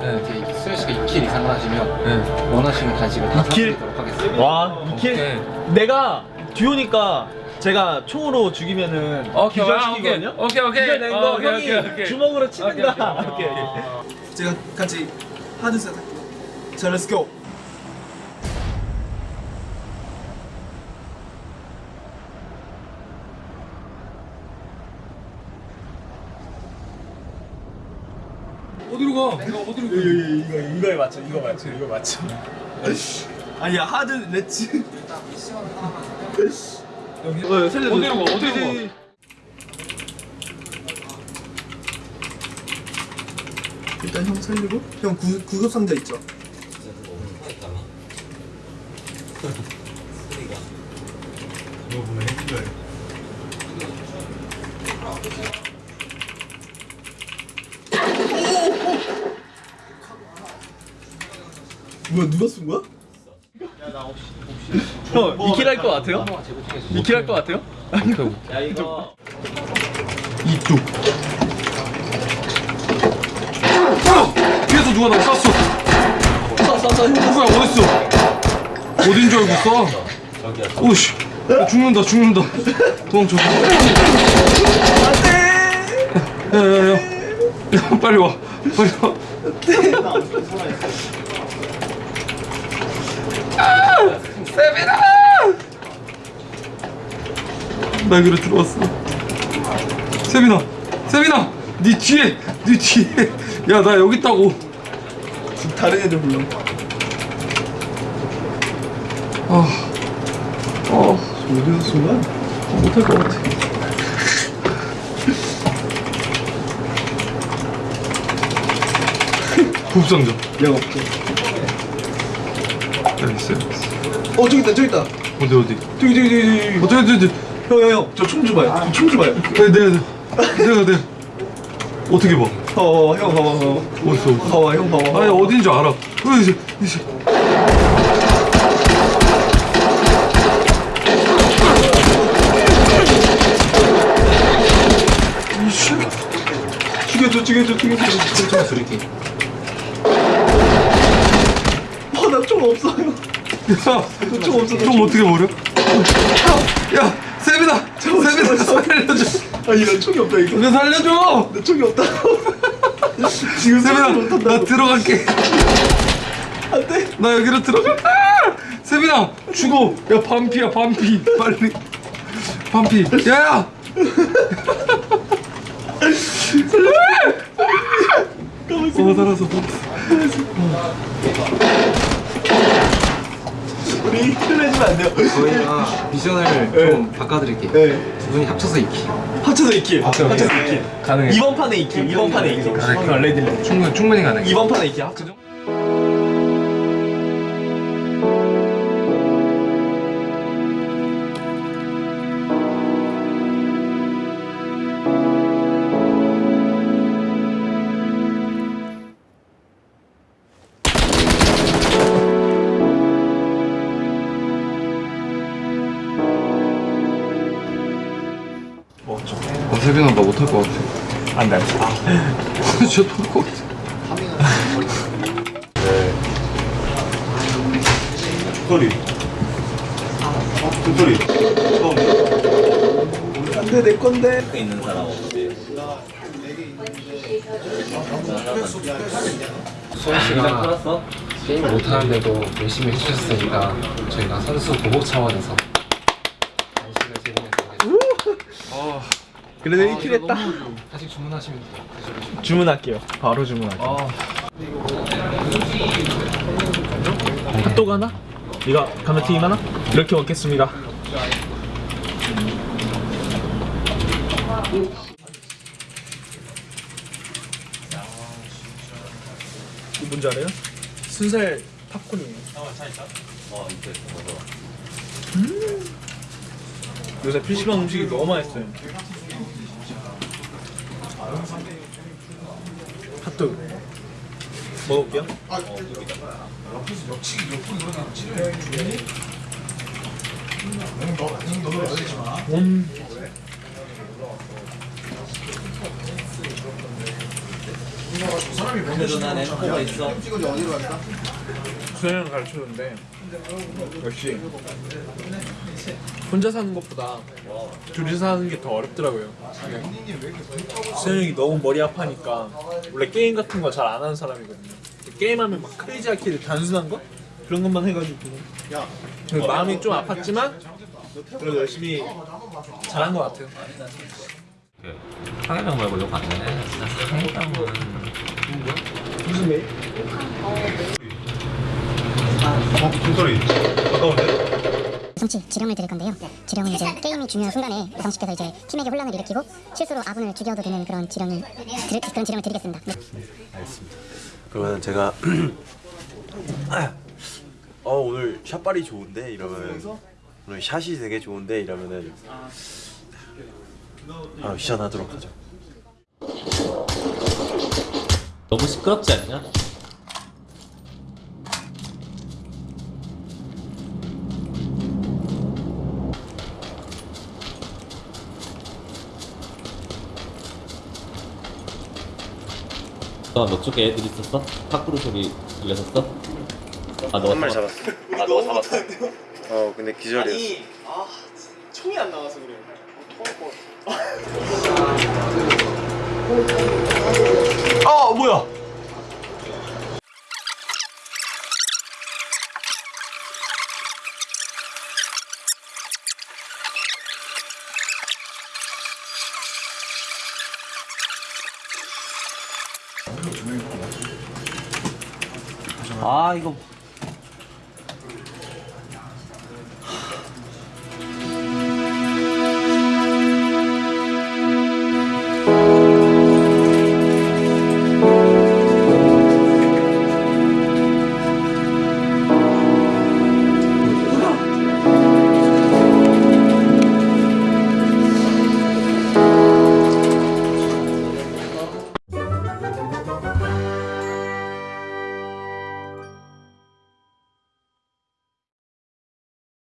네. 이제 수현 씨가 2kill 이상을 하시면 네. 원하시는 간식을 다 2kill? 사드리도록 하겠습니다. 와 이kill 오케이. 내가 듀오니까 제가 총으로 죽이면은 오케이, 기절시키거든요 오케이, 오케이, 오케이. 기절된 거 어, 오케이, 형이 오케이, 오케이. 주먹으로 치는다 오케이, 오케이. 오케이. 제가 같이 하드셋 할게요 자 let's go 어디로 가? 내가 어디로 가? 이거 이거 에 맞춰 이거 맞춰 이거 맞춰 아니야 하드 렛츠 어, 살려줘 어디로 가? 어디로 가? 일단 형 살리고 형 구, 구급 상자 있죠? 뭐야 누가 쓴 거야? 형 2킬 할거 같아요? 2킬 할거 같아요? 야 이거 이뚝 뒤에서 누가 나 쐈어? 누구야 어딨어? 어딘 줄 알고 쏴? 오씨 야, 죽는다 죽는다 도망쳐 야야야 야, 빨리 와 빨리 와 아! 세빈아! 나 여기로 들어왔어 세빈아 세빈아 네 뒤에 네 뒤에 야 나 여기 있다고 다른 애들 불러 아, 어, 어디서 쓴 거야? 못할 것 같아. 부부상자. 야 없죠 여기 있어, 여기 있어. 어 저기 있다 저기 있다 어디, 어디? 저기 저기 저기 저기 어디, 어디, 어디? 형형형 저총 줘봐요 저총 줘봐요 네, 네, 네. 내가, 내가. 어떻게 봐? 어형 봐봐 봐봐 어딨어? 봐봐 형 봐봐 아니, 어딘 줄 알아. 어, 이제, 이제. 죽여줘 죽여줘 죽여줘 좀 드릴게. 어나 총 없어요 야, 총 없어 좀 어떻게 버려? 야, 세빈아! 세빈아, 살려줘. 아 이런 총이 없다 이거 나 살려줘! 나 총이 없다 지금 못한다 나 들어갈게. 안돼 나 여기로 들어간다. 세빈아, 죽어. 야, 반피야, 반피. 빨리. 반피. 야야. 어, 살았어. 우리 틀내주면 안 돼요? 저희가 미션을 좀 바꿔드릴게요. 네. 두 분이 합쳐서 2kill. 합쳐서 2kill 합쳐서 2kill 가능해. 이번 판에 2kill 이번 판에 2kill 가능해. 어, ready 충분히 충분히 가능해. 이번 판에 2kill 합쳐 어, 세빈아, 나 못할 것 같아. 안돼 진짜 토할 것 같아. 소리. 소리. 안돼 내 건데 있는 사람 없지 씨가 게임을 못하는데도 열심히 해주셨으니까 저희가 선수 보복 차원에서 간식을 제공해드리겠습니다. 그래도 1킬 했다 다시 주문하시면 돼요. 주문할게요 바로 주문할게요 아, 핫도그 하나? 이거 감자튀김 하나? 이렇게 먹겠습니다 이거 뭔지 알아요? 순살 팝콘이에요 음 요새 PC방 음식이 너무 맛있어요 핫도그. 먹어볼게요. 음. 수영을 가르쳐줬는데 역시 혼자 사는 것보다 둘이 사는 게 더 어렵더라고요. 수영이 너무 머리 아파니까 원래 게임 같은 거 잘 안 하는 사람이거든요. 게임하면 막 크레이지하게 단순한 거 그런 것만 해가지고 그래서 마음이 좀 아팠지만 그래도 열심히 잘한 것 같아요. 상해병 말고 욕안 되네. 상해병은 무슨 메일? 성치 지령을 드릴 건데요. 지령은 이제 게임이 중요한 순간에 여성 씨께서 이제 팀에게 혼란을 일으키고 실수로 아군을 죽여도 되는 그런 지령을 드, 그런 지령을 드리겠습니다. 네. 그러면 제가 어 오늘 샷발이 좋은데 이러면 오늘 샷이 되게 좋은데 이러면은 아 시전하도록 하죠. 너무 시끄럽지 않냐? 너 너 쪽에 애들 있었어? 탁구르 소리 들렸었어? 아 너가 한 마리 잡았- 잡았어. 아 너가 잡았어? 어 근데 기절이었어. 총이 안 나와서 그래요. 아 뭐야? 아 이거